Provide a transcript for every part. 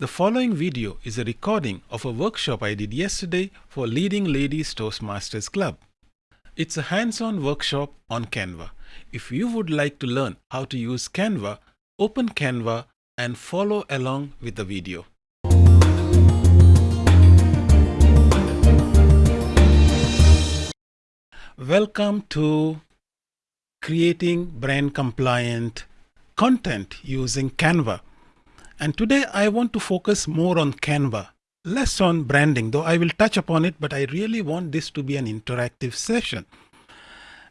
The following video is a recording of a workshop I did yesterday for Leading Ladies Toastmasters Club. It's a hands-on workshop on Canva. If you would like to learn how to use Canva, open Canva and follow along with the video. Welcome to creating brand compliant content using Canva. And today I want to focus more on Canva, less on branding, though I will touch upon it, but I really want this to be an interactive session.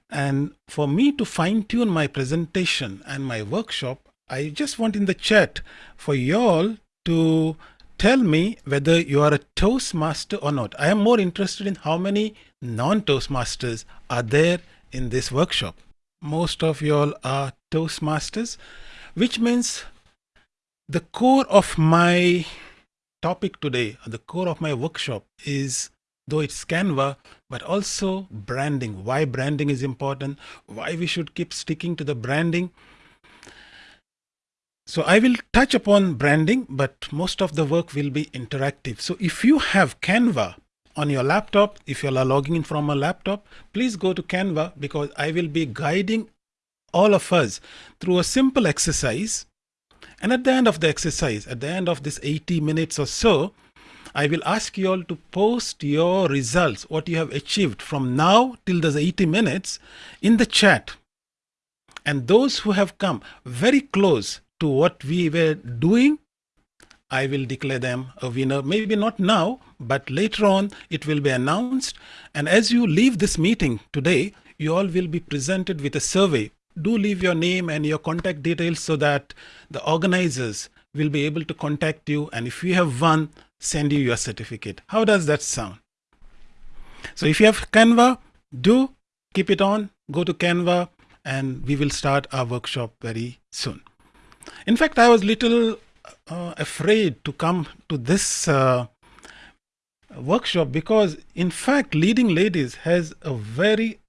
And for me to fine tune my presentation and my workshop, I just want in the chat for y'all to tell me whether you are a Toastmaster or not. I am more interested in how many non-Toastmasters are there in this workshop. Most of y'all are Toastmasters, which means the core of my topic today, the core of my workshop is though it's Canva, but also branding, why branding is important, why we should keep sticking to the branding. So I will touch upon branding, but most of the work will be interactive. So if you have Canva on your laptop, if you're logging in from a laptop, please go to Canva because I will be guiding all of us through a simple exercise and at the end of the exercise, at the end of this 80 minutes or so, I will ask you all to post your results, what you have achieved from now till those 80 minutes in the chat. And those who have come very close to what we were doing, I will declare them a winner. Maybe not now, but later on it will be announced. And as you leave this meeting today, you all will be presented with a survey do leave your name and your contact details so that the organizers will be able to contact you. And if you have won, send you your certificate. How does that sound? So if you have Canva, do keep it on, go to Canva, and we will start our workshop very soon. In fact, I was little uh, afraid to come to this uh, workshop because in fact, Leading Ladies has a very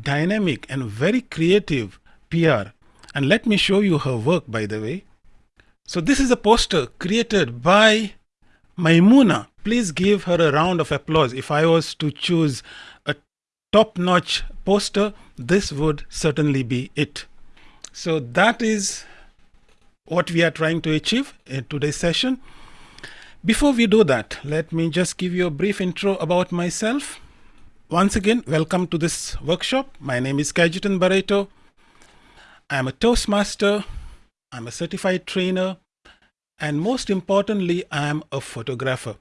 dynamic and very creative PR. And let me show you her work, by the way. So this is a poster created by Maimuna. Please give her a round of applause. If I was to choose a top-notch poster, this would certainly be it. So that is what we are trying to achieve in today's session. Before we do that, let me just give you a brief intro about myself. Once again, welcome to this workshop. My name is Kajitan Barreto. I'm a Toastmaster, I'm a certified trainer, and most importantly, I'm a photographer.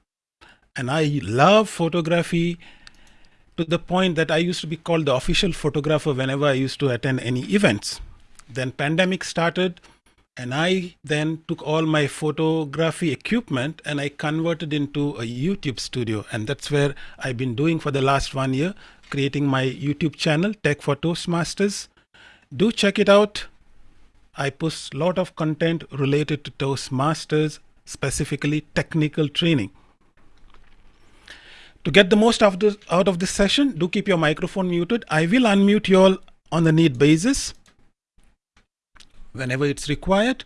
And I love photography to the point that I used to be called the official photographer whenever I used to attend any events. Then pandemic started and I then took all my photography equipment and I converted into a YouTube studio. And that's where I've been doing for the last one year, creating my YouTube channel, Tech for Toastmasters. Do check it out. I post a lot of content related to Toastmasters, specifically technical training. To get the most out of, out of this session, do keep your microphone muted. I will unmute you all on the need basis whenever it's required.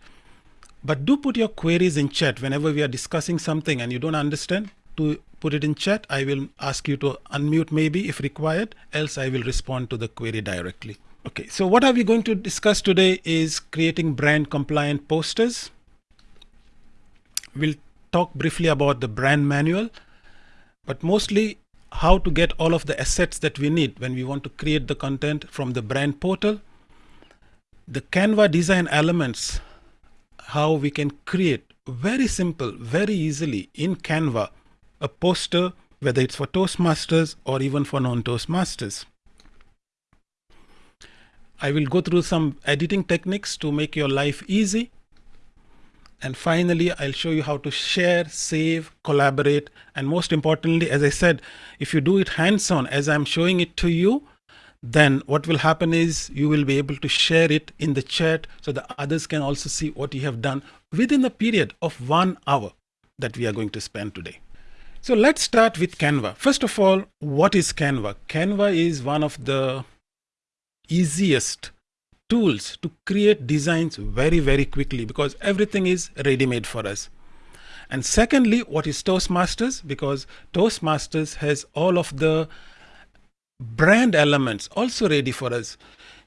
But do put your queries in chat whenever we are discussing something and you don't understand to put it in chat. I will ask you to unmute maybe if required, else I will respond to the query directly. Okay, so what are we going to discuss today is creating brand compliant posters. We'll talk briefly about the brand manual, but mostly how to get all of the assets that we need when we want to create the content from the brand portal the Canva design elements, how we can create very simple, very easily in Canva, a poster, whether it's for Toastmasters or even for non-Toastmasters. I will go through some editing techniques to make your life easy. And finally, I'll show you how to share, save, collaborate, and most importantly, as I said, if you do it hands-on, as I'm showing it to you, then what will happen is you will be able to share it in the chat so the others can also see what you have done within the period of one hour that we are going to spend today. So let's start with Canva. First of all, what is Canva? Canva is one of the easiest tools to create designs very, very quickly because everything is ready-made for us. And secondly, what is Toastmasters? Because Toastmasters has all of the brand elements also ready for us.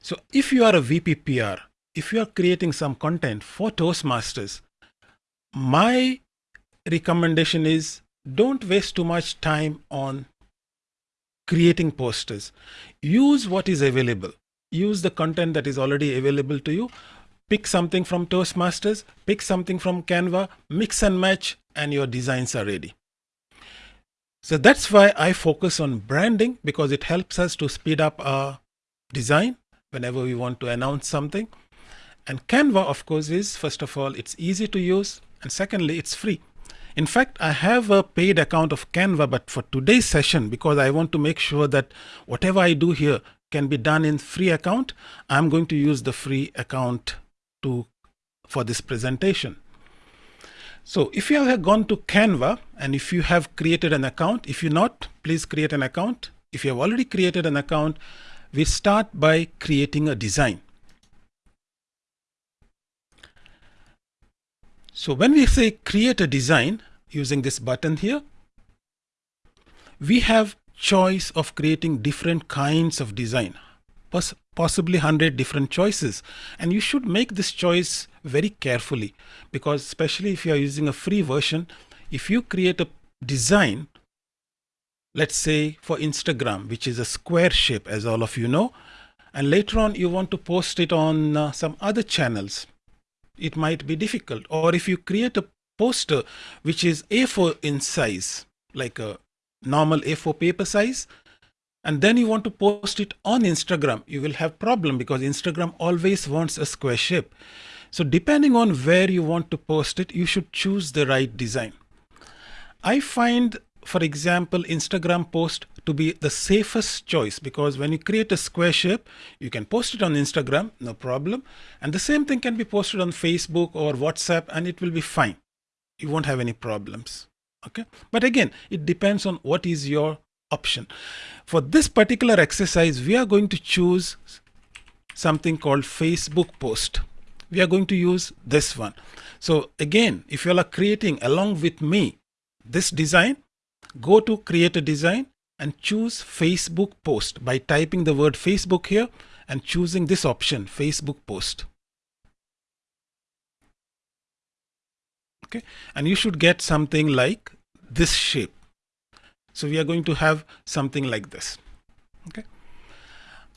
So if you are a VPPR, if you are creating some content for Toastmasters, my recommendation is don't waste too much time on creating posters. Use what is available. Use the content that is already available to you. Pick something from Toastmasters, pick something from Canva, mix and match, and your designs are ready. So that's why I focus on branding because it helps us to speed up our design whenever we want to announce something. And Canva, of course, is first of all, it's easy to use. And secondly, it's free. In fact, I have a paid account of Canva, but for today's session, because I want to make sure that whatever I do here can be done in free account, I'm going to use the free account to for this presentation. So if you have gone to Canva and if you have created an account, if you're not, please create an account. If you have already created an account, we start by creating a design. So when we say create a design using this button here, we have choice of creating different kinds of design, possibly 100 different choices. And you should make this choice very carefully because especially if you are using a free version, if you create a design, let's say for Instagram, which is a square shape, as all of you know, and later on you want to post it on uh, some other channels, it might be difficult. Or if you create a poster which is A4 in size, like a normal A4 paper size, and then you want to post it on Instagram, you will have problem because Instagram always wants a square shape. So depending on where you want to post it, you should choose the right design. I find, for example, Instagram post to be the safest choice because when you create a square shape, you can post it on Instagram, no problem. And the same thing can be posted on Facebook or WhatsApp and it will be fine. You won't have any problems. Okay. But again, it depends on what is your option. For this particular exercise, we are going to choose something called Facebook post. We are going to use this one. So again, if you are creating along with me this design, go to create a design and choose Facebook post by typing the word Facebook here and choosing this option, Facebook post. Okay, and you should get something like this shape. So we are going to have something like this. Okay.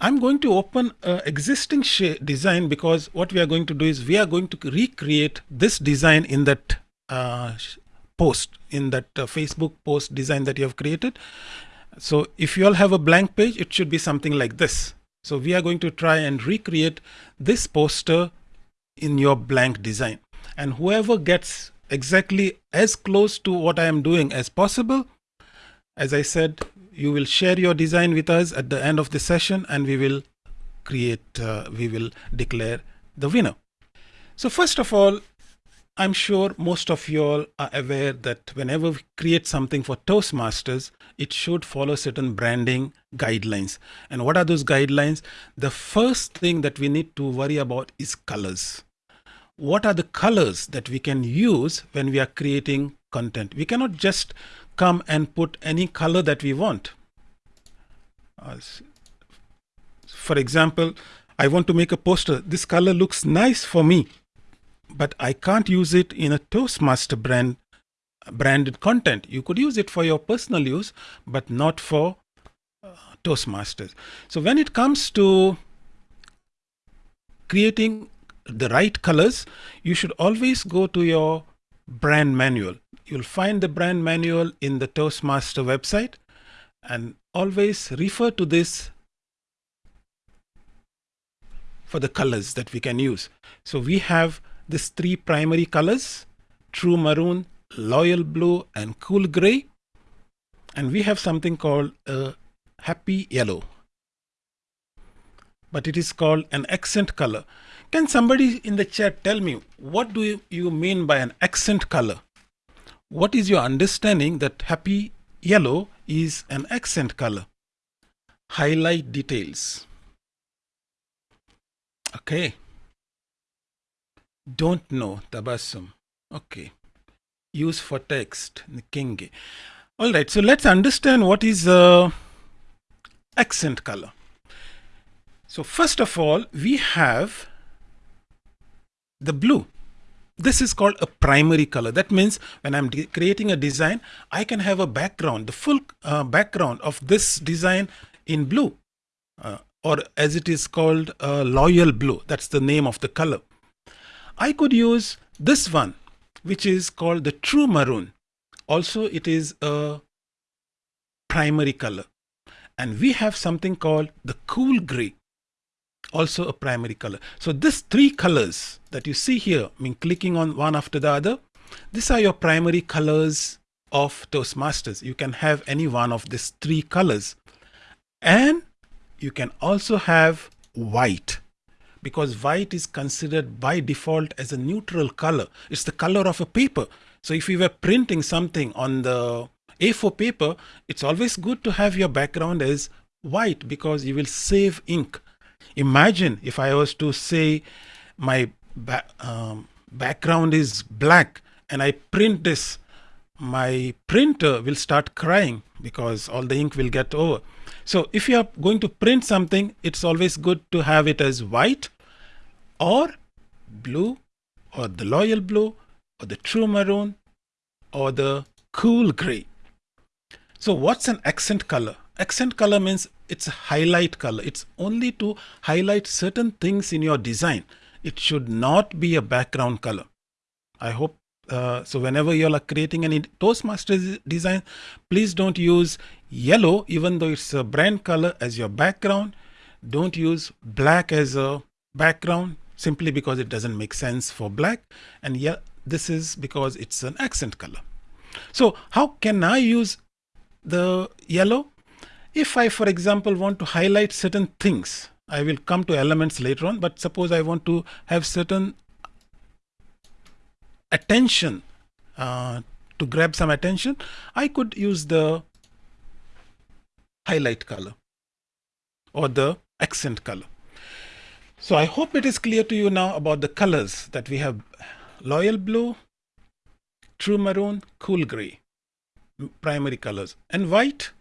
I'm going to open an existing design because what we are going to do is we are going to recreate this design in that uh, post, in that uh, Facebook post design that you have created. So if you all have a blank page, it should be something like this. So we are going to try and recreate this poster in your blank design. And whoever gets exactly as close to what I am doing as possible, as I said, you will share your design with us at the end of the session and we will create, uh, we will declare the winner. So first of all, I'm sure most of you all are aware that whenever we create something for Toastmasters, it should follow certain branding guidelines. And what are those guidelines? The first thing that we need to worry about is colors. What are the colors that we can use when we are creating content? We cannot just come and put any color that we want. For example, I want to make a poster. This color looks nice for me but I can't use it in a Toastmaster brand branded content. You could use it for your personal use, but not for uh, Toastmasters. So when it comes to creating the right colors, you should always go to your brand manual. You'll find the brand manual in the Toastmaster website and always refer to this for the colors that we can use. So we have these three primary colors, true maroon, loyal blue, and cool gray. And we have something called a happy yellow. But it is called an accent color. Can somebody in the chat tell me what do you mean by an accent color? What is your understanding that happy yellow is an accent color? Highlight details. Okay. Don't know, Tabassum. Okay. use for text Kingi. All right, so let's understand what is uh, accent color. So first of all, we have the blue. This is called a primary color. That means when I'm creating a design, I can have a background, the full uh, background of this design in blue, uh, or as it is called, uh, loyal blue. That's the name of the color. I could use this one, which is called the true maroon. Also, it is a primary color. And we have something called the cool gray also a primary color. So these three colors that you see here, I mean clicking on one after the other, these are your primary colors of Toastmasters. You can have any one of these three colors. And you can also have white because white is considered by default as a neutral color. It's the color of a paper. So if you were printing something on the A4 paper, it's always good to have your background as white because you will save ink Imagine if I was to say my ba um, background is black and I print this, my printer will start crying because all the ink will get over. So if you are going to print something, it's always good to have it as white or blue or the loyal blue or the true maroon or the cool gray. So what's an accent color? Accent color means it's a highlight color. It's only to highlight certain things in your design. It should not be a background color. I hope uh, so whenever you are creating any Toastmasters design, please don't use yellow, even though it's a brand color as your background. Don't use black as a background simply because it doesn't make sense for black. And yeah, this is because it's an accent color. So how can I use the yellow? If I, for example, want to highlight certain things, I will come to elements later on, but suppose I want to have certain attention uh, to grab some attention, I could use the highlight color or the accent color. So I hope it is clear to you now about the colors that we have loyal blue, true maroon, cool gray, primary colors and white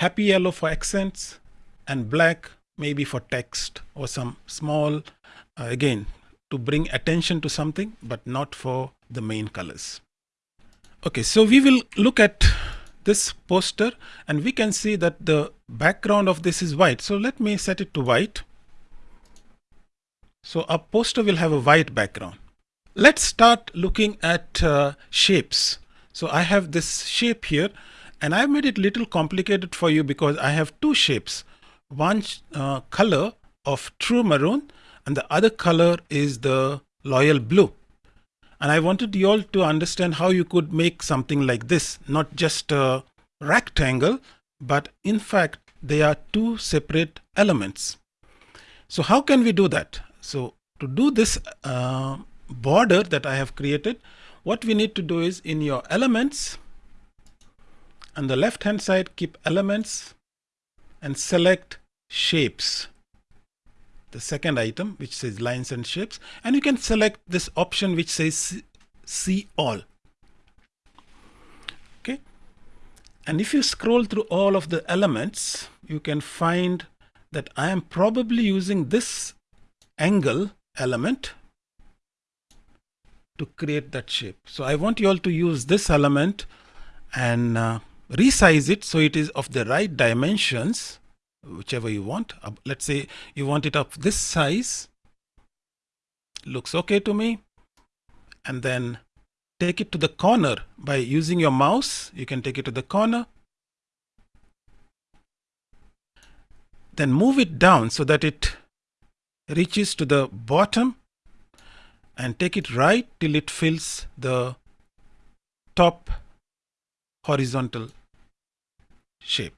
happy yellow for accents and black maybe for text or some small uh, again to bring attention to something but not for the main colors. Okay so we will look at this poster and we can see that the background of this is white. So let me set it to white. So our poster will have a white background. Let's start looking at uh, shapes. So I have this shape here and I've made it little complicated for you because I have two shapes. One uh, color of true maroon and the other color is the loyal blue. And I wanted you all to understand how you could make something like this, not just a rectangle, but in fact, they are two separate elements. So how can we do that? So to do this uh, border that I have created, what we need to do is in your elements, on the left hand side keep elements and select shapes. The second item which says lines and shapes and you can select this option which says see all. Okay? And if you scroll through all of the elements you can find that I am probably using this angle element to create that shape. So I want you all to use this element and uh, resize it so it is of the right dimensions whichever you want. Let's say you want it of this size looks okay to me and then take it to the corner. By using your mouse you can take it to the corner. Then move it down so that it reaches to the bottom and take it right till it fills the top horizontal shape.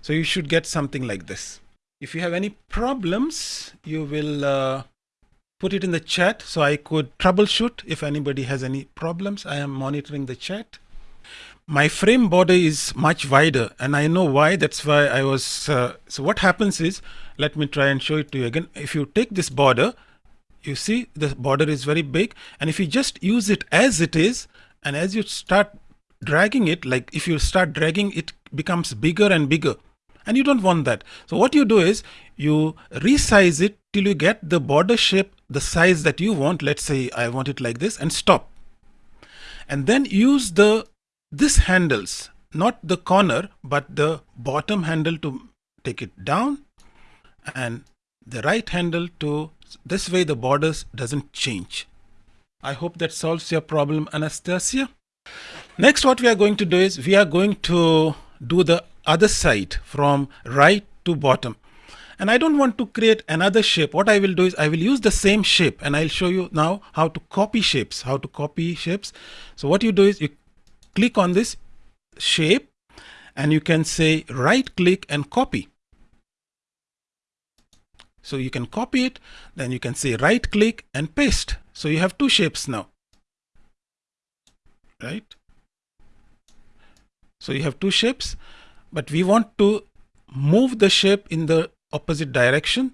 So you should get something like this. If you have any problems, you will uh, put it in the chat so I could troubleshoot if anybody has any problems. I am monitoring the chat. My frame border is much wider and I know why. That's why I was. Uh, so what happens is, let me try and show it to you again. If you take this border, you see the border is very big and if you just use it as it is, and as you start dragging it like if you start dragging it becomes bigger and bigger. And you don't want that. So what you do is you resize it till you get the border shape the size that you want. Let's say I want it like this and stop. And then use the this handles not the corner but the bottom handle to take it down and the right handle to this way the borders doesn't change. I hope that solves your problem Anastasia next what we are going to do is we are going to do the other side from right to bottom. And I don't want to create another shape. What I will do is I will use the same shape and I'll show you now how to copy shapes how to copy shapes. So what you do is you click on this shape and you can say right click and copy. So you can copy it then you can say right click and paste. So you have two shapes now. Right so you have two shapes but we want to move the shape in the opposite direction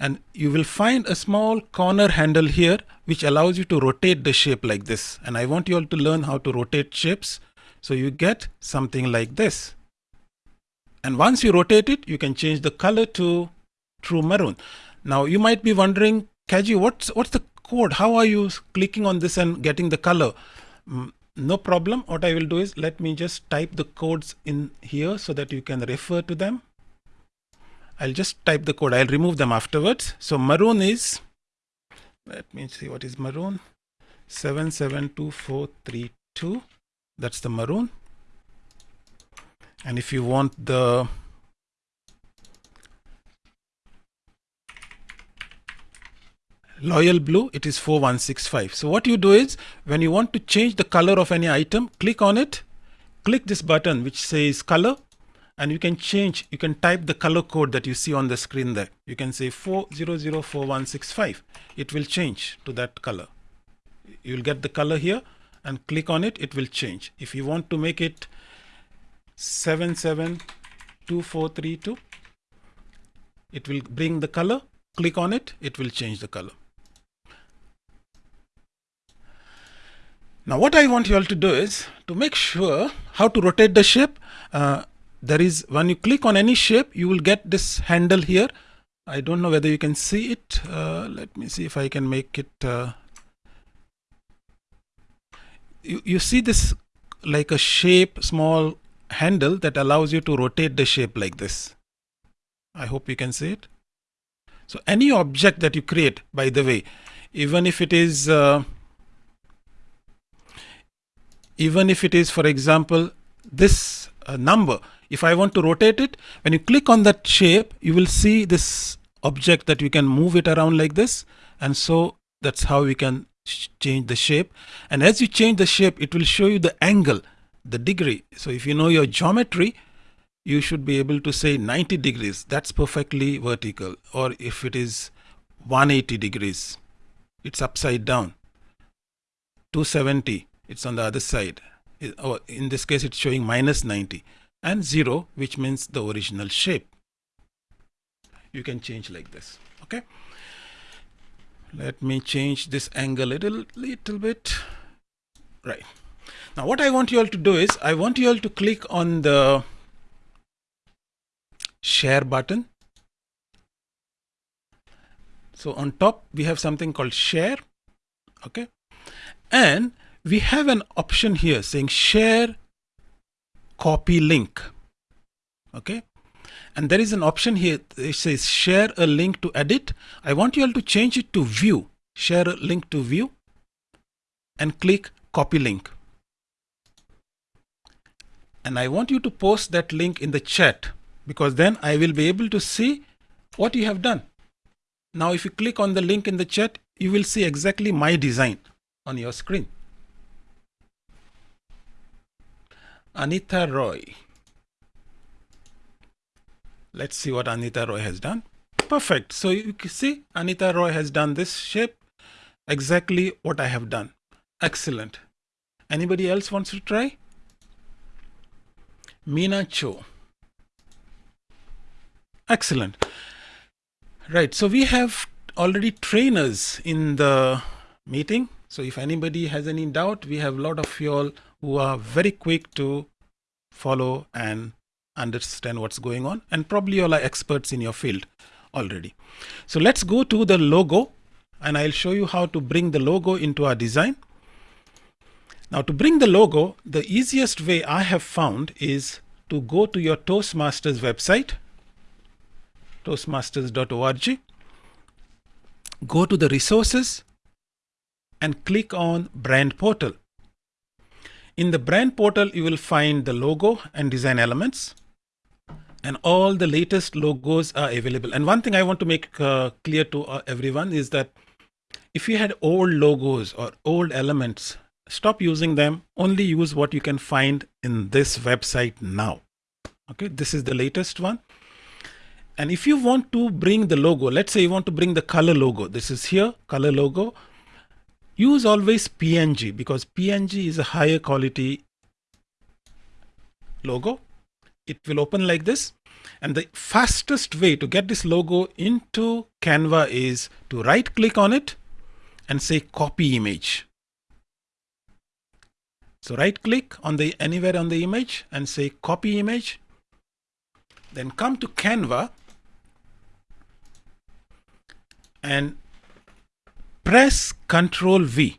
and you will find a small corner handle here which allows you to rotate the shape like this. And I want you all to learn how to rotate shapes so you get something like this. And once you rotate it you can change the color to true maroon. Now you might be wondering Kaji what's what's the code? How are you clicking on this and getting the color? Mm, no problem. What I will do is let me just type the codes in here so that you can refer to them. I'll just type the code. I'll remove them afterwards. So maroon is let me see what is maroon? 772432 that's the maroon. And if you want the loyal blue it is 4165 so what you do is when you want to change the color of any item click on it. Click this button which says color and you can change you can type the color code that you see on the screen there. You can say 4004165 it will change to that color. You'll get the color here and click on it it will change. If you want to make it 772432 it will bring the color. Click on it it will change the color Now what I want you all to do is to make sure how to rotate the shape. Uh, there is when you click on any shape, you will get this handle here. I don't know whether you can see it. Uh, let me see if I can make it. Uh, you, you see this like a shape, small handle that allows you to rotate the shape like this. I hope you can see it. So any object that you create, by the way, even if it is uh, even if it is for example this uh, number if I want to rotate it when you click on that shape you will see this object that you can move it around like this. And so that's how we can change the shape. And as you change the shape it will show you the angle the degree. So if you know your geometry you should be able to say 90 degrees. That's perfectly vertical. Or if it is 180 degrees it's upside down 270 it's on the other side. Oh, in this case, it's showing minus 90 and 0, which means the original shape. You can change like this. Okay. Let me change this angle a little, little bit. Right. Now, what I want you all to do is I want you all to click on the share button. So on top, we have something called share. Okay. And we have an option here saying share copy link. Okay? And there is an option here it says share a link to edit. I want you all to change it to view. Share a link to view and click copy link. And I want you to post that link in the chat because then I will be able to see what you have done. Now if you click on the link in the chat you will see exactly my design on your screen Anita Roy. Let's see what Anita Roy has done. Perfect. So you can see Anita Roy has done this shape exactly what I have done. Excellent. Anybody else wants to try? Mina Cho. Excellent. Right. So we have already trainers in the meeting. So if anybody has any doubt, we have a lot of you all who are very quick to follow and understand what's going on and probably all are experts in your field already. So let's go to the logo and I'll show you how to bring the logo into our design. Now to bring the logo, the easiest way I have found is to go to your Toastmasters website, toastmasters.org, go to the resources and click on brand portal. In the brand portal, you will find the logo and design elements and all the latest logos are available. And one thing I want to make uh, clear to uh, everyone is that if you had old logos or old elements, stop using them. Only use what you can find in this website now. Okay, this is the latest one. And if you want to bring the logo, let's say you want to bring the color logo. This is here, color logo. Use always PNG because PNG is a higher quality logo it will open like this. And the fastest way to get this logo into Canva is to right click on it and say copy image. So right click on the anywhere on the image and say copy image. Then come to Canva and press Ctrl V.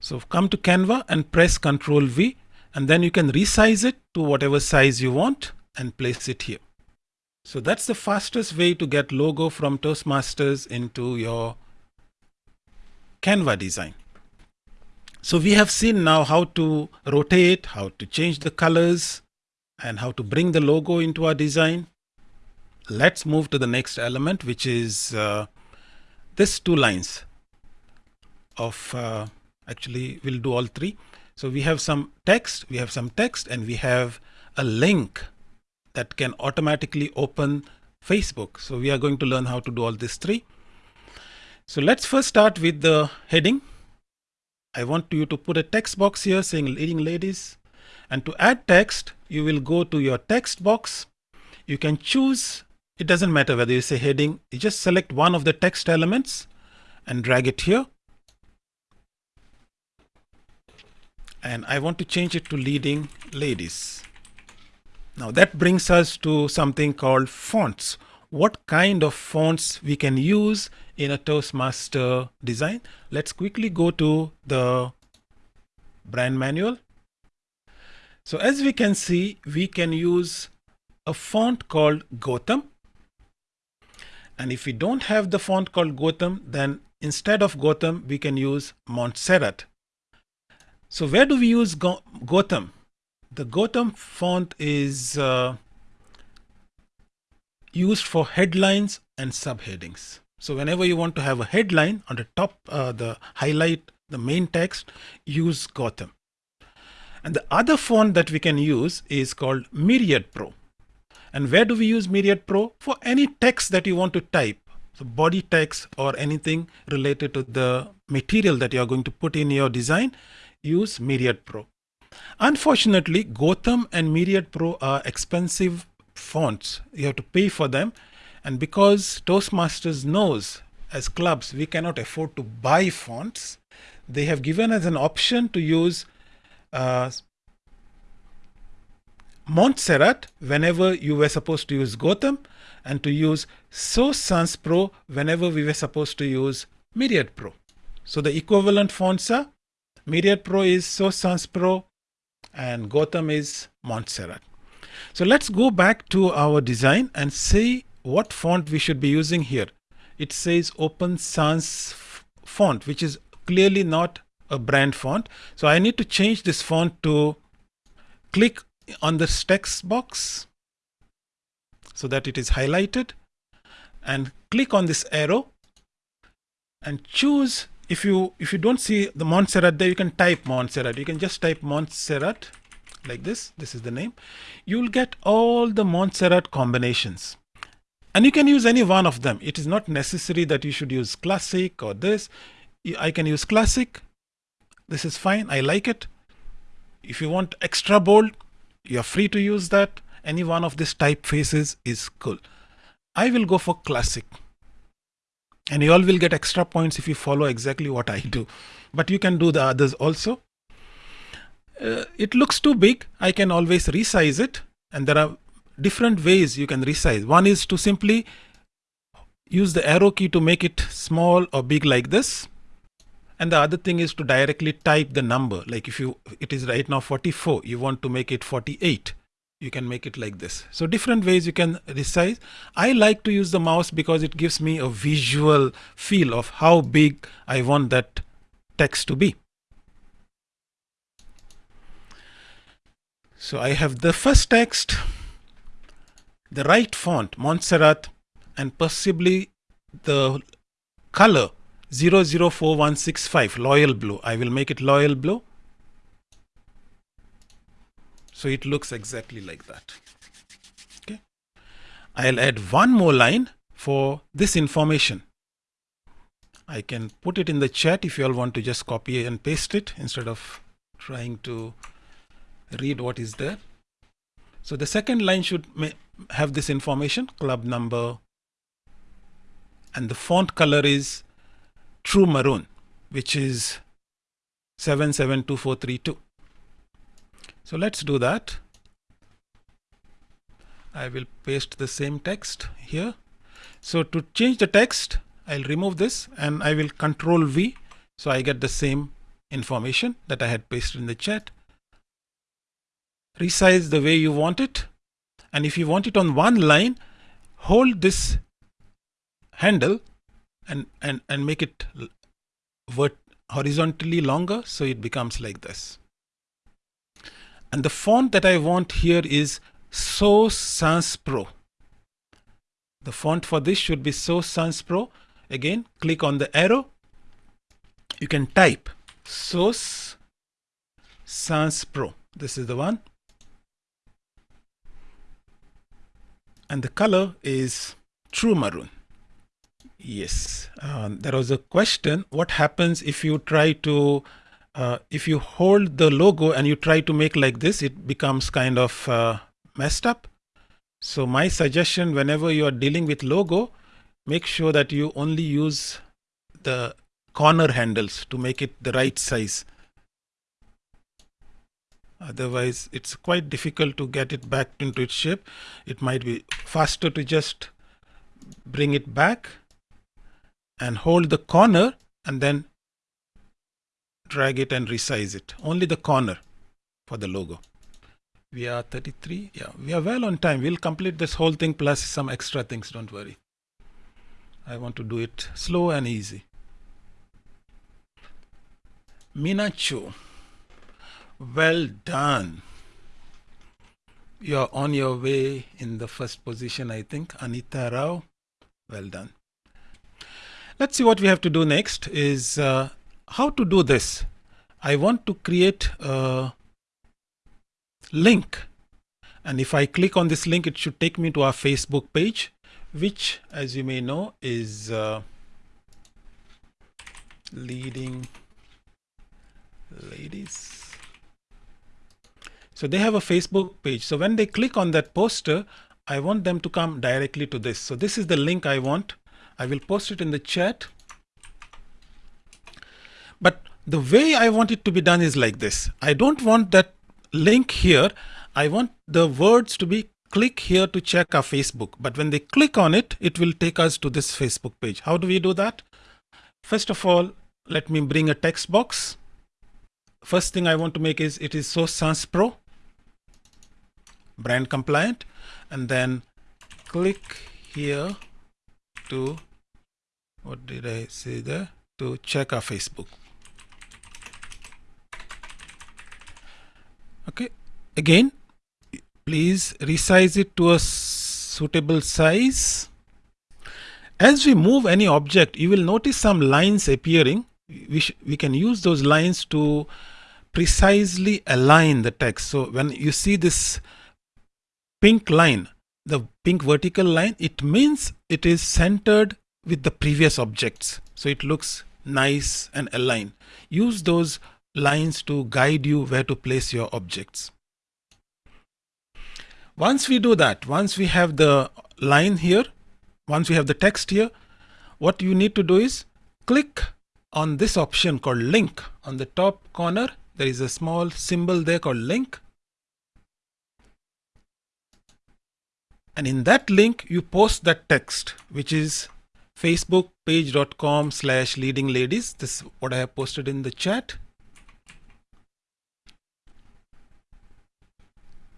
So come to Canva and press Ctrl V and then you can resize it to whatever size you want and place it here. So that's the fastest way to get logo from Toastmasters into your Canva design. So we have seen now how to rotate, how to change the colors and how to bring the logo into our design. Let's move to the next element, which is uh, this two lines of uh, actually we'll do all three. So we have some text, we have some text and we have a link that can automatically open Facebook. So we are going to learn how to do all these three. So let's first start with the heading. I want you to put a text box here saying leading ladies and to add text you will go to your text box. You can choose it doesn't matter whether you say heading you just select one of the text elements and drag it here and I want to change it to leading ladies. Now that brings us to something called fonts. What kind of fonts we can use in a Toastmaster design? Let's quickly go to the brand manual. So as we can see, we can use a font called Gotham. And if we don't have the font called Gotham, then instead of Gotham, we can use Montserrat. So where do we use Gotham? The Gotham font is uh, used for headlines and subheadings. So whenever you want to have a headline on the top, uh, the highlight, the main text, use Gotham. And the other font that we can use is called Myriad Pro. And where do we use Myriad Pro? For any text that you want to type. So body text or anything related to the material that you are going to put in your design, use Myriad Pro. Unfortunately, Gotham and Myriad Pro are expensive fonts. You have to pay for them. And because Toastmasters knows as clubs we cannot afford to buy fonts, they have given us an option to use uh, Montserrat whenever you were supposed to use Gotham and to use Source Sans Pro whenever we were supposed to use Myriad Pro. So the equivalent fonts are Myriad Pro is Source Sans Pro and Gotham is Montserrat. So let's go back to our design and see what font we should be using here. It says Open Sans font, which is clearly not a brand font. So I need to change this font to click on this text box so that it is highlighted and click on this arrow and choose if you if you don't see the Montserrat there, you can type Montserrat. You can just type Montserrat like this. This is the name. You'll get all the Montserrat combinations. And you can use any one of them. It is not necessary that you should use classic or this. I can use classic. This is fine. I like it. If you want extra bold, you're free to use that. Any one of these typefaces is cool. I will go for classic and you all will get extra points if you follow exactly what I do. But you can do the others also. Uh, it looks too big. I can always resize it. And there are different ways you can resize. One is to simply use the arrow key to make it small or big like this. And the other thing is to directly type the number. Like if you, it is right now 44, you want to make it 48 you can make it like this. So different ways you can resize. I like to use the mouse because it gives me a visual feel of how big I want that text to be. So I have the first text, the right font, Montserrat, and possibly the color 004165, Loyal Blue. I will make it Loyal Blue. So it looks exactly like that. Okay. I'll add one more line for this information. I can put it in the chat if you all want to just copy and paste it instead of trying to read what is there. So the second line should have this information, club number, and the font color is true maroon, which is 772432. So let's do that. I will paste the same text here. So to change the text, I'll remove this and I will control V. So I get the same information that I had pasted in the chat. Resize the way you want it. And if you want it on one line, hold this handle and, and, and make it horizontally longer so it becomes like this. And the font that I want here is Source Sans Pro. The font for this should be Source Sans Pro. Again, click on the arrow. You can type Source Sans Pro. This is the one. And the color is True Maroon. Yes, um, there was a question. What happens if you try to uh, if you hold the logo and you try to make like this, it becomes kind of uh, messed up. So my suggestion whenever you are dealing with logo, make sure that you only use the corner handles to make it the right size. Otherwise, it's quite difficult to get it back into its shape. It might be faster to just bring it back and hold the corner and then drag it and resize it. Only the corner for the logo. We are 33. Yeah, we are well on time. We'll complete this whole thing plus some extra things. Don't worry. I want to do it slow and easy. Minachu. Well done. You're on your way in the first position, I think. Anita Rao. Well done. Let's see what we have to do next is uh, how to do this? I want to create a link. And if I click on this link, it should take me to our Facebook page, which, as you may know, is uh, leading ladies. So they have a Facebook page. So when they click on that poster, I want them to come directly to this. So this is the link I want. I will post it in the chat. But the way I want it to be done is like this. I don't want that link here. I want the words to be click here to check our Facebook. But when they click on it, it will take us to this Facebook page. How do we do that? First of all, let me bring a text box. First thing I want to make is it is Source Sans Pro, brand compliant, and then click here to, what did I say there? To check our Facebook. okay again please resize it to a suitable size as we move any object you will notice some lines appearing we, we can use those lines to precisely align the text so when you see this pink line the pink vertical line it means it is centered with the previous objects. So it looks nice and aligned. Use those lines to guide you where to place your objects. Once we do that, once we have the line here, once we have the text here, what you need to do is click on this option called link. On the top corner there is a small symbol there called link. And in that link you post that text which is facebookpage.com slash leading ladies. This is what I have posted in the chat.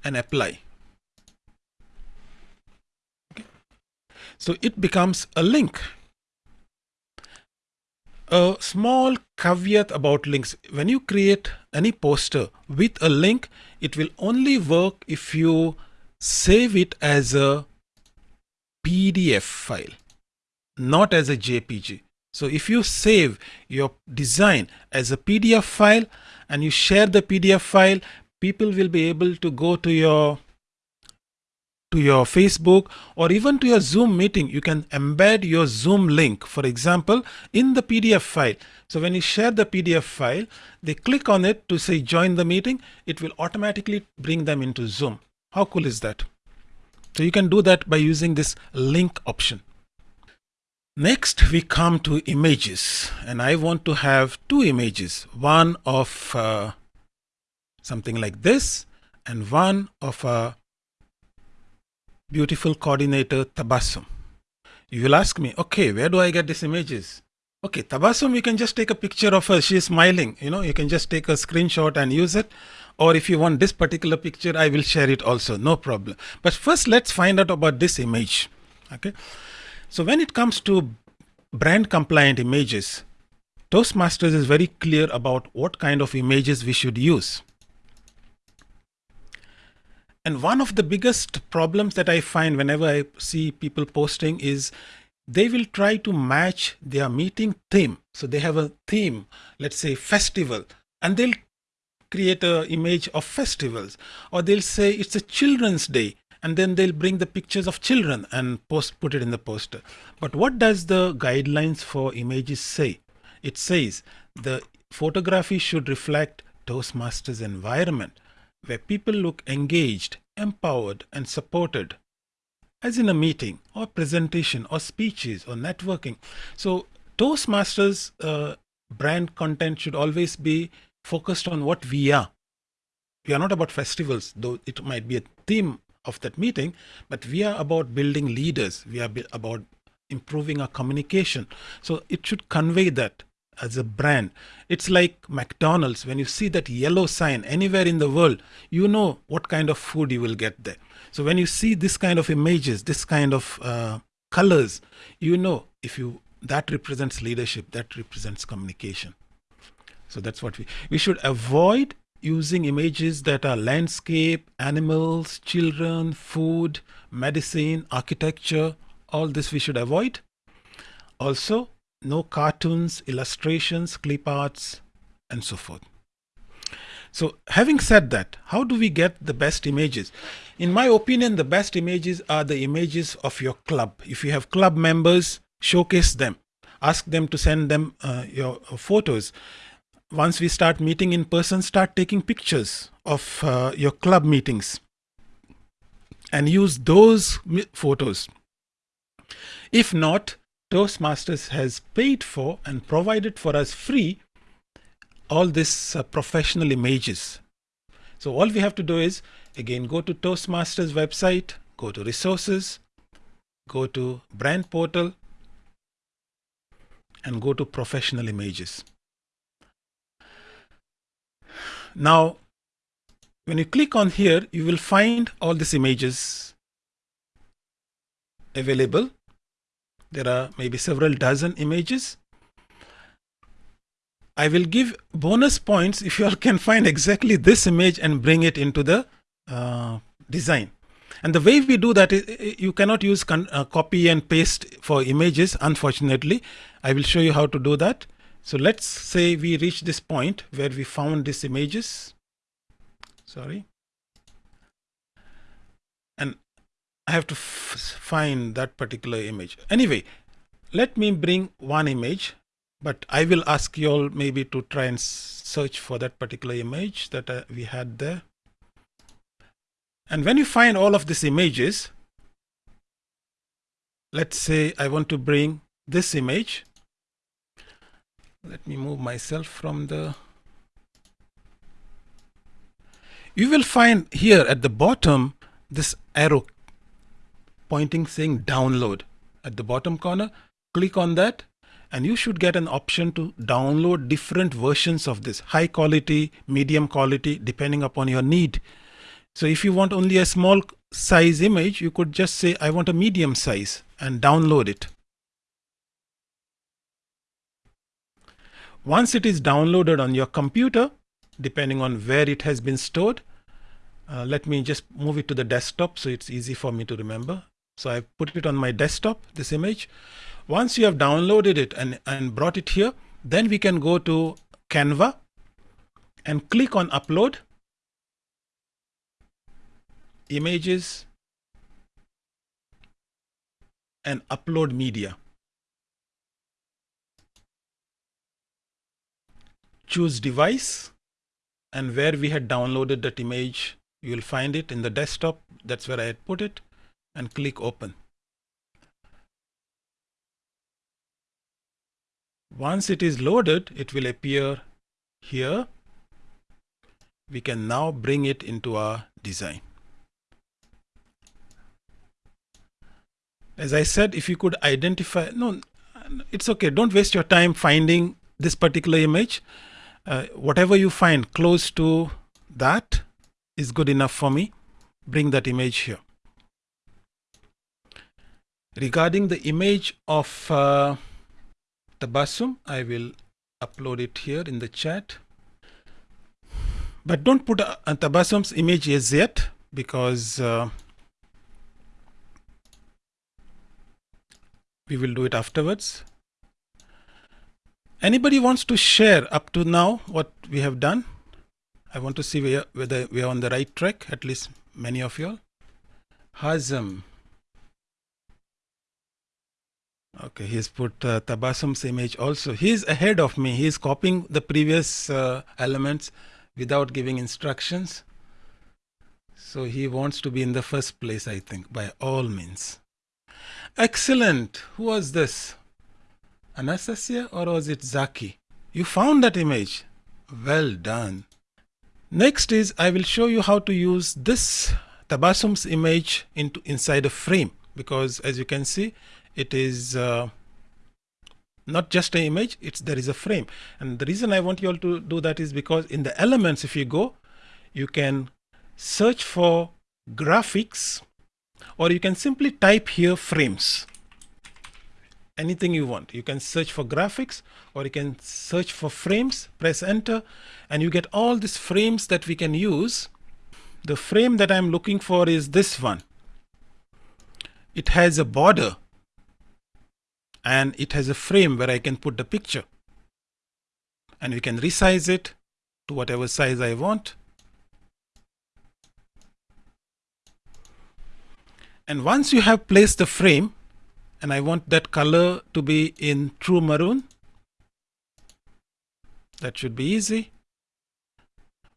And apply. Okay. so it becomes a link. A small caveat about links. When you create any poster with a link it will only work if you save it as a PDF file not as a JPG so if you save your design as a PDF file and you share the PDF file people will be able to go to your to your Facebook or even to your Zoom meeting, you can embed your Zoom link, for example, in the PDF file. So when you share the PDF file, they click on it to say join the meeting, it will automatically bring them into Zoom. How cool is that? So you can do that by using this link option. Next, we come to images and I want to have two images, one of uh, something like this and one of a beautiful coordinator Tabassum. You will ask me, okay, where do I get these images? Okay, Tabassum, you can just take a picture of her. She's smiling. You know, you can just take a screenshot and use it. Or if you want this particular picture, I will share it also. No problem. But first, let's find out about this image. Okay. So when it comes to brand compliant images, Toastmasters is very clear about what kind of images we should use. And one of the biggest problems that I find whenever I see people posting is they will try to match their meeting theme. So they have a theme, let's say festival, and they'll create an image of festivals. Or they'll say it's a children's day, and then they'll bring the pictures of children and post put it in the poster. But what does the guidelines for images say? It says the photography should reflect Toastmasters environment where people look engaged, empowered, and supported, as in a meeting or presentation or speeches or networking. So Toastmasters uh, brand content should always be focused on what we are. We are not about festivals, though it might be a theme of that meeting, but we are about building leaders. We are about improving our communication. So it should convey that as a brand. It's like McDonald's. When you see that yellow sign anywhere in the world, you know what kind of food you will get there. So when you see this kind of images, this kind of uh, colors, you know if you that represents leadership, that represents communication. So that's what we we should avoid using images that are landscape, animals, children, food, medicine, architecture. All this we should avoid. Also, no cartoons, illustrations, clip arts, and so forth. So having said that, how do we get the best images? In my opinion, the best images are the images of your club. If you have club members, showcase them. Ask them to send them uh, your photos. Once we start meeting in person, start taking pictures of uh, your club meetings and use those photos. If not, Toastmasters has paid for and provided for us free all these uh, professional images. So all we have to do is again go to Toastmasters website, go to resources, go to brand portal and go to professional images. Now when you click on here you will find all these images available there are maybe several dozen images. I will give bonus points if you all can find exactly this image and bring it into the uh, design. And the way we do that is you cannot use uh, copy and paste for images, unfortunately. I will show you how to do that. So let's say we reach this point where we found these images. Sorry. And I have to find that particular image. Anyway, let me bring one image, but I will ask you all maybe to try and search for that particular image that uh, we had there. And when you find all of these images, let's say I want to bring this image. Let me move myself from the you will find here at the bottom this arrow pointing saying download. At the bottom corner click on that and you should get an option to download different versions of this. High quality medium quality depending upon your need. So if you want only a small size image you could just say I want a medium size and download it once it is downloaded on your computer depending on where it has been stored. Uh, let me just move it to the desktop so it's easy for me to remember. So I put it on my desktop, this image. Once you have downloaded it and, and brought it here, then we can go to Canva and click on upload, images, and upload media. Choose device and where we had downloaded that image you will find it in the desktop. That's where I had put it and click open. Once it is loaded it will appear here. We can now bring it into our design. As I said if you could identify no it's okay. Don't waste your time finding this particular image uh, whatever you find close to that is good enough for me. Bring that image here. Regarding the image of uh, Tabassum, I will upload it here in the chat. But don't put a, a Tabassum's image as yet because uh, we will do it afterwards. Anybody wants to share up to now what we have done? I want to see whether we are on the right track, at least many of you all. Hazem. Okay, he's put uh, Tabassum's image also. He's ahead of me. He's copying the previous uh, elements without giving instructions. So he wants to be in the first place, I think, by all means. Excellent. Who was this? Anastasia or was it Zaki? You found that image. Well done. Next is I will show you how to use this Tabassum's image into inside a frame because as you can see it is uh, not just an image it's there is a frame and the reason I want you all to do that is because in the elements if you go you can search for graphics or you can simply type here frames anything you want. You can search for graphics or you can search for frames, press enter, and you get all these frames that we can use. The frame that I'm looking for is this one. It has a border and it has a frame where I can put the picture. And we can resize it to whatever size I want. And once you have placed the frame, and I want that color to be in true maroon. That should be easy.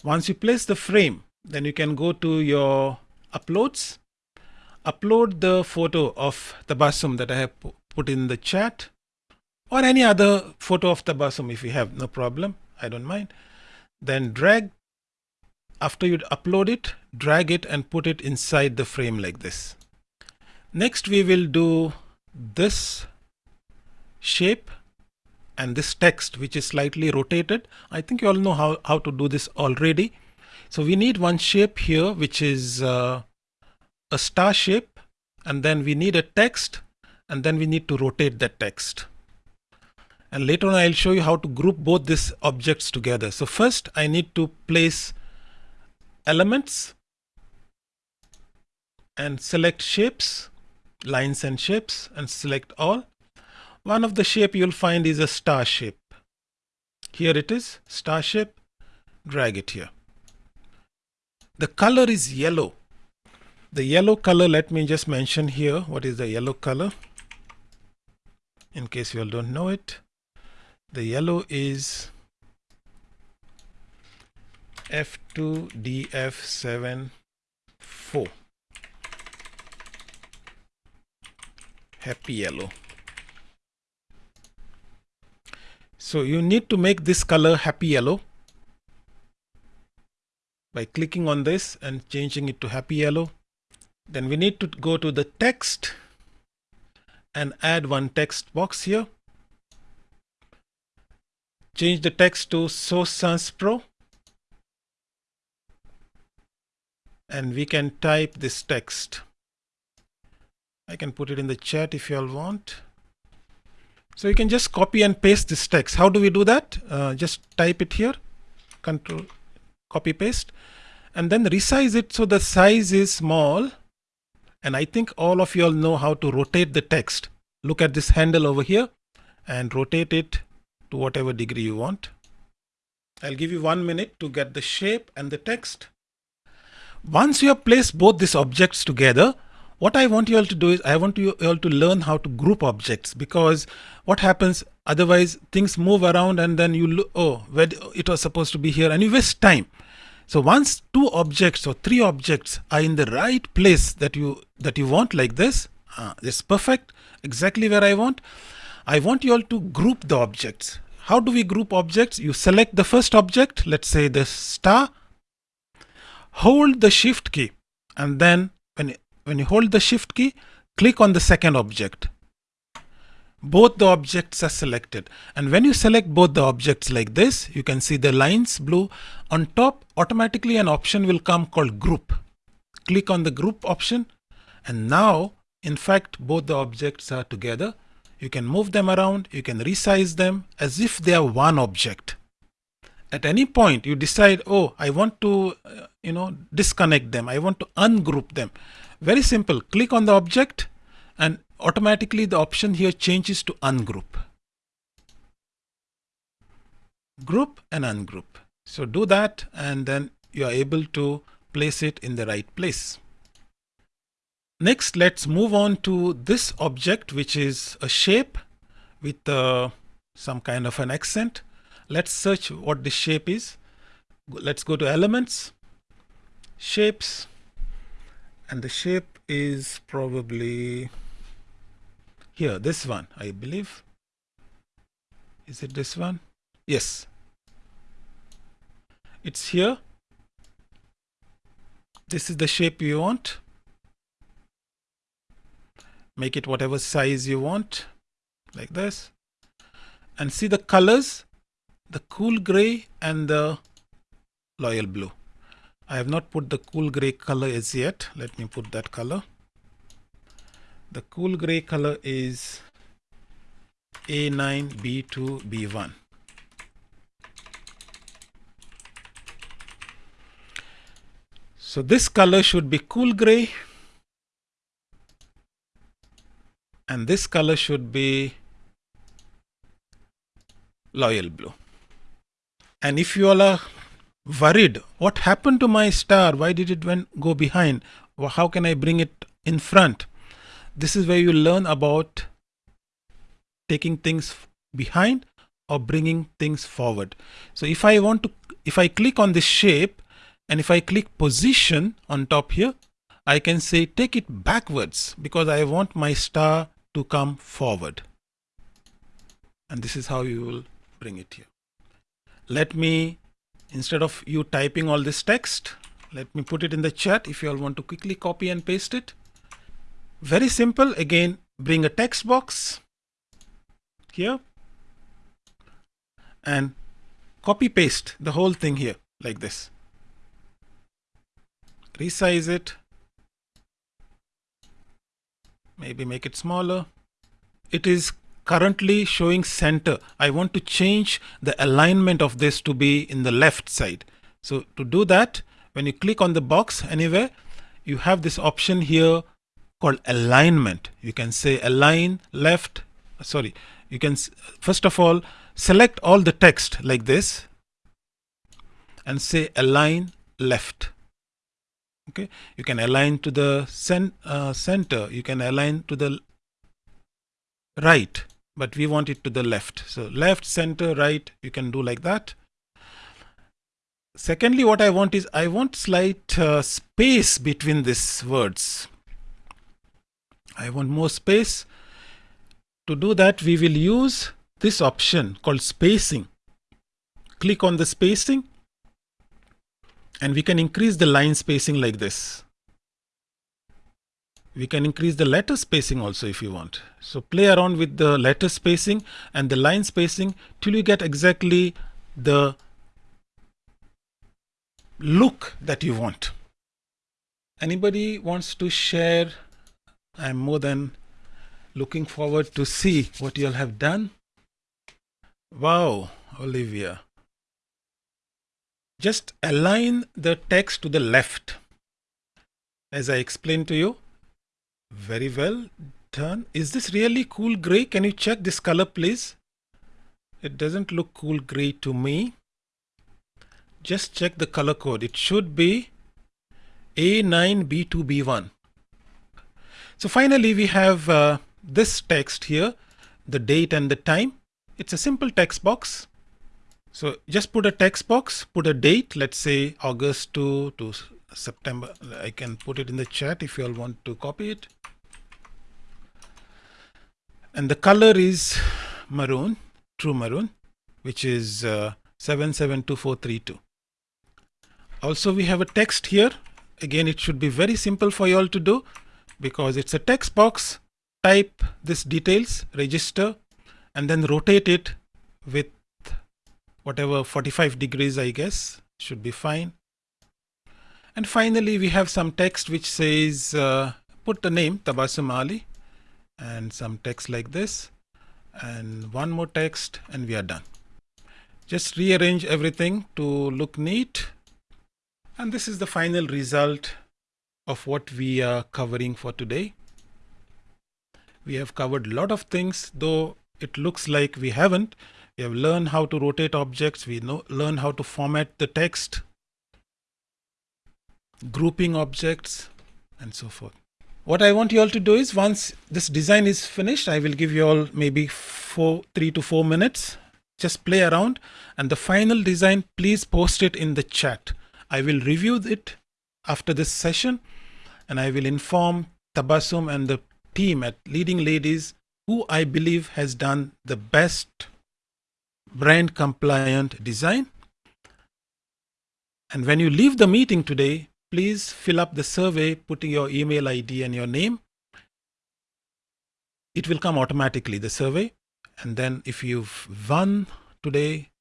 Once you place the frame, then you can go to your uploads, upload the photo of Tabassum that I have put in the chat or any other photo of Tabassum if you have, no problem, I don't mind. Then drag, after you upload it, drag it and put it inside the frame like this. Next we will do this shape and this text which is slightly rotated. I think you all know how, how to do this already. So we need one shape here which is uh, a star shape and then we need a text and then we need to rotate that text. And later on I'll show you how to group both these objects together. So first I need to place elements and select shapes lines and shapes and select all. One of the shape you'll find is a star shape. Here it is, star shape, drag it here. The color is yellow. The yellow color, let me just mention here, what is the yellow color? In case you all don't know it. The yellow is F2DF74 happy yellow So you need to make this color happy yellow by clicking on this and changing it to happy yellow. Then we need to go to the text and add one text box here. Change the text to Source Sans Pro. And we can type this text. I can put it in the chat if you all want. So you can just copy and paste this text. How do we do that? Uh, just type it here, control, copy paste, and then resize it so the size is small. And I think all of you all know how to rotate the text. Look at this handle over here and rotate it to whatever degree you want. I'll give you one minute to get the shape and the text. Once you have placed both these objects together, what I want you all to do is I want you all to learn how to group objects because what happens otherwise things move around and then you look, oh, where it was supposed to be here and you waste time. So once two objects or three objects are in the right place that you that you want like this, uh, this perfect, exactly where I want. I want you all to group the objects. How do we group objects? You select the first object, let's say the star, hold the shift key and then when you hold the shift key, click on the second object. Both the objects are selected. And when you select both the objects like this, you can see the lines blue. On top, automatically an option will come called group. Click on the group option. And now, in fact, both the objects are together. You can move them around. You can resize them as if they are one object. At any point, you decide, oh, I want to, uh, you know, disconnect them. I want to ungroup them. Very simple. Click on the object and automatically the option here changes to ungroup. Group and ungroup. So do that and then you are able to place it in the right place. Next, let's move on to this object, which is a shape with uh, some kind of an accent. Let's search what this shape is. Let's go to elements, shapes, and the shape is probably here this one I believe. Is it this one? Yes. It's here. This is the shape you want. Make it whatever size you want like this. And see the colors? The cool gray and the loyal blue I have not put the cool gray color as yet. Let me put that color. The cool gray color is A9, B2, B1. So this color should be cool gray and this color should be loyal blue. And if you all are worried what happened to my star? Why did it went, go behind? How can i bring it in front? This is where you learn about taking things behind or bringing things forward. So if i want to if i click on this shape and if i click position on top here i can say take it backwards because i want my star to come forward. And this is how you will bring it here. Let me instead of you typing all this text let me put it in the chat if you all want to quickly copy and paste it. Very simple. Again bring a text box here and copy paste the whole thing here like this. Resize it. Maybe make it smaller. It is currently showing center. I want to change the alignment of this to be in the left side. So to do that, when you click on the box anywhere, you have this option here called alignment. You can say align left, sorry, you can first of all select all the text like this and say align left. Okay, you can align to the cent, uh, center, you can align to the right but we want it to the left. So left, center, right, you can do like that. Secondly, what I want is I want slight uh, space between these words. I want more space. To do that, we will use this option called spacing. Click on the spacing and we can increase the line spacing like this. We can increase the letter spacing also if you want. So play around with the letter spacing and the line spacing till you get exactly the look that you want. Anybody wants to share? I'm more than looking forward to see what you'll have done. Wow, Olivia. Just align the text to the left. As I explained to you. Very well done. Is this really cool gray? Can you check this color, please? It doesn't look cool gray to me. Just check the color code. It should be A9B2B1. So finally, we have uh, this text here, the date and the time. It's a simple text box. So just put a text box, put a date, let's say August 2 to September. I can put it in the chat if you all want to copy it. And the color is maroon, true maroon, which is uh, 772432. Also, we have a text here. Again, it should be very simple for you all to do because it's a text box. Type this details, register, and then rotate it with whatever 45 degrees I guess should be fine. And finally we have some text which says uh, put the name Tabassum Ali and some text like this and one more text and we are done. Just rearrange everything to look neat and this is the final result of what we are covering for today. We have covered a lot of things though it looks like we haven't we have learned how to rotate objects. We know, learn how to format the text, grouping objects, and so forth. What I want you all to do is once this design is finished, I will give you all maybe four, three to four minutes. Just play around and the final design, please post it in the chat. I will review it after this session and I will inform Tabassum and the team at Leading Ladies who I believe has done the best brand compliant design. And when you leave the meeting today, please fill up the survey, putting your email ID and your name. It will come automatically, the survey. And then if you've won today,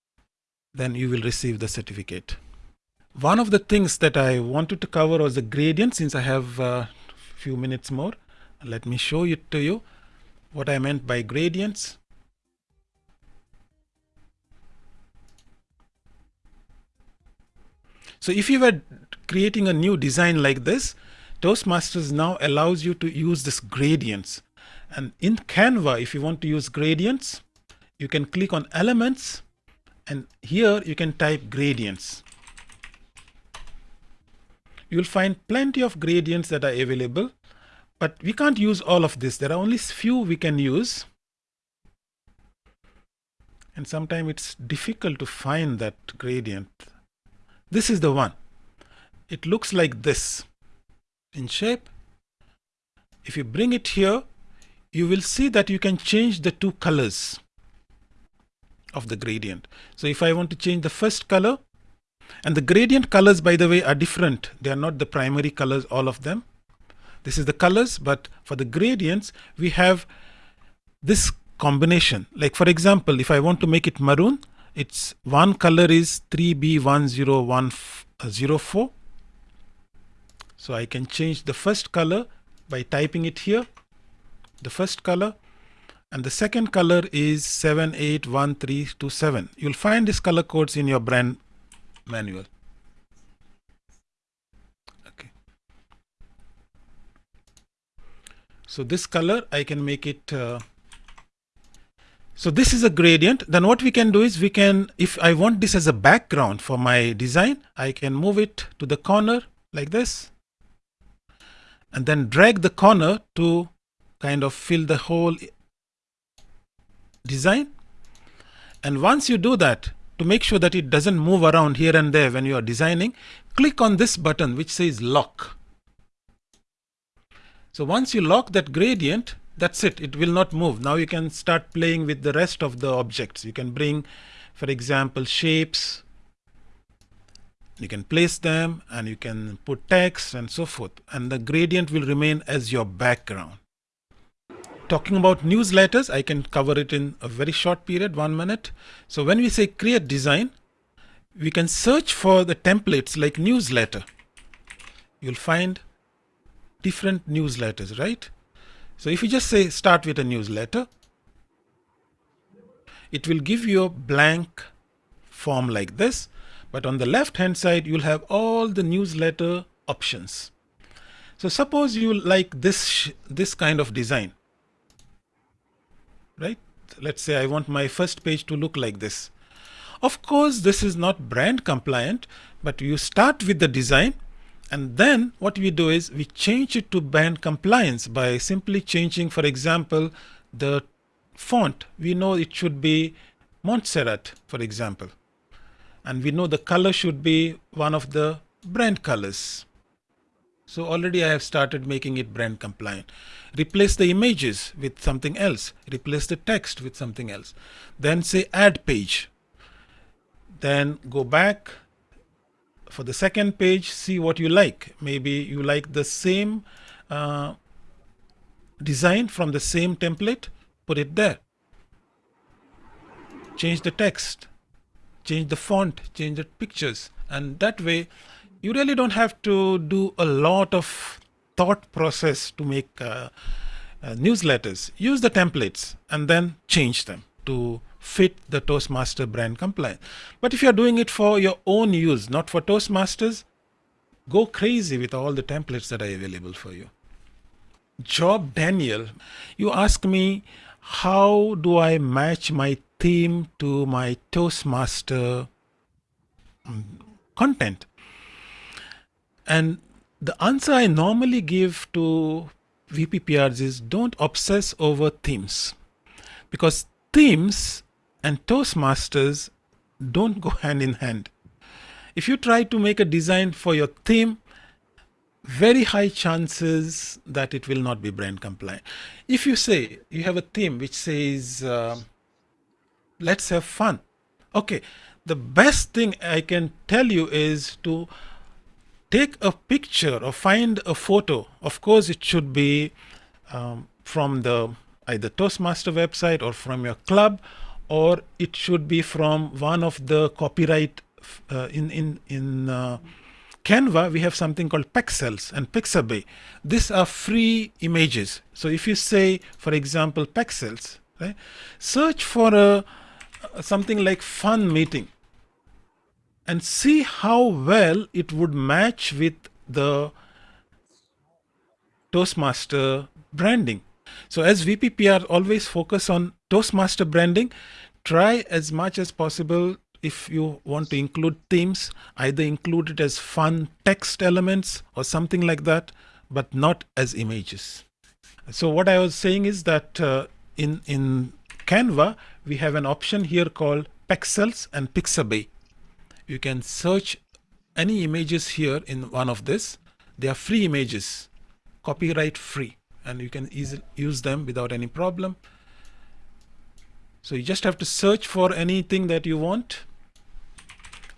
then you will receive the certificate. One of the things that I wanted to cover was the gradient since I have a few minutes more. Let me show it to you what I meant by gradients. So if you were creating a new design like this, Toastmasters now allows you to use this gradients. And in Canva, if you want to use gradients, you can click on elements and here you can type gradients. You'll find plenty of gradients that are available, but we can't use all of this. There are only few we can use. And sometimes it's difficult to find that gradient. This is the one. It looks like this in shape. If you bring it here, you will see that you can change the two colors of the gradient. So if I want to change the first color, and the gradient colors, by the way, are different. They are not the primary colors, all of them. This is the colors, but for the gradients, we have this combination. Like for example, if I want to make it maroon, its one color is 3B10104. So I can change the first color by typing it here, the first color, and the second color is 781327. You'll find these color codes in your brand manual. Okay. So this color, I can make it uh, so this is a gradient. Then what we can do is we can, if I want this as a background for my design, I can move it to the corner like this and then drag the corner to kind of fill the whole design. And once you do that, to make sure that it doesn't move around here and there when you are designing, click on this button which says lock. So once you lock that gradient, that's it it will not move now you can start playing with the rest of the objects you can bring for example shapes you can place them and you can put text and so forth and the gradient will remain as your background. Talking about newsletters I can cover it in a very short period one minute. So when we say create design we can search for the templates like newsletter. You'll find different newsletters right? So if you just say start with a newsletter, it will give you a blank form like this. But on the left hand side, you'll have all the newsletter options. So suppose you like this, this kind of design, right? Let's say I want my first page to look like this. Of course, this is not brand compliant, but you start with the design and then what we do is we change it to brand compliance by simply changing, for example, the font. We know it should be Montserrat, for example. And we know the color should be one of the brand colors. So already I have started making it brand compliant. Replace the images with something else. Replace the text with something else. Then say add page. Then go back for the second page, see what you like. Maybe you like the same uh, design from the same template, put it there. Change the text, change the font, change the pictures. And that way, you really don't have to do a lot of thought process to make uh, uh, newsletters. Use the templates and then change them to fit the Toastmaster brand compliance. But if you're doing it for your own use, not for Toastmasters, go crazy with all the templates that are available for you. Job Daniel, you ask me, how do I match my theme to my Toastmaster mm, content? And the answer I normally give to VPPRs is don't obsess over themes because themes and Toastmasters don't go hand in hand. If you try to make a design for your theme, very high chances that it will not be brand compliant. If you say you have a theme which says, uh, let's have fun. Okay, the best thing I can tell you is to take a picture or find a photo. Of course, it should be um, from the either Toastmaster website or from your club or it should be from one of the copyright uh, in in in uh, Canva we have something called Pexels and Pixabay. These are free images. So if you say, for example, Pexels, right, search for a something like fun meeting and see how well it would match with the Toastmaster branding. So as VPPR always focus on Toastmaster branding, try as much as possible if you want to include themes, either include it as fun text elements or something like that, but not as images. So what I was saying is that uh, in, in Canva, we have an option here called Pexels and Pixabay. You can search any images here in one of this. They are free images, copyright free and you can easily use them without any problem. So you just have to search for anything that you want.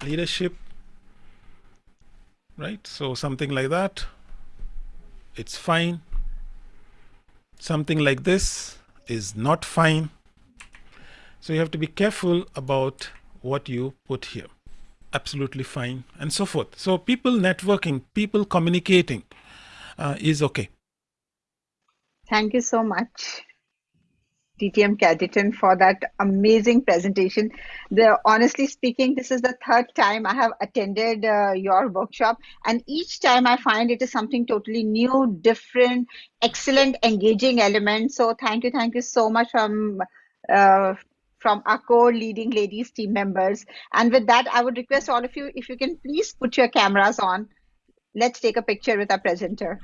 Leadership, right? So something like that, it's fine. Something like this is not fine. So you have to be careful about what you put here. Absolutely fine and so forth. So people networking, people communicating uh, is okay. Thank you so much, DTM Cadeton, for that amazing presentation. The honestly speaking, this is the third time I have attended uh, your workshop, and each time I find it is something totally new, different, excellent, engaging element. So thank you, thank you so much from. Uh, from our core leading ladies team members. And with that, I would request all of you, if you can please put your cameras on, let's take a picture with our presenter.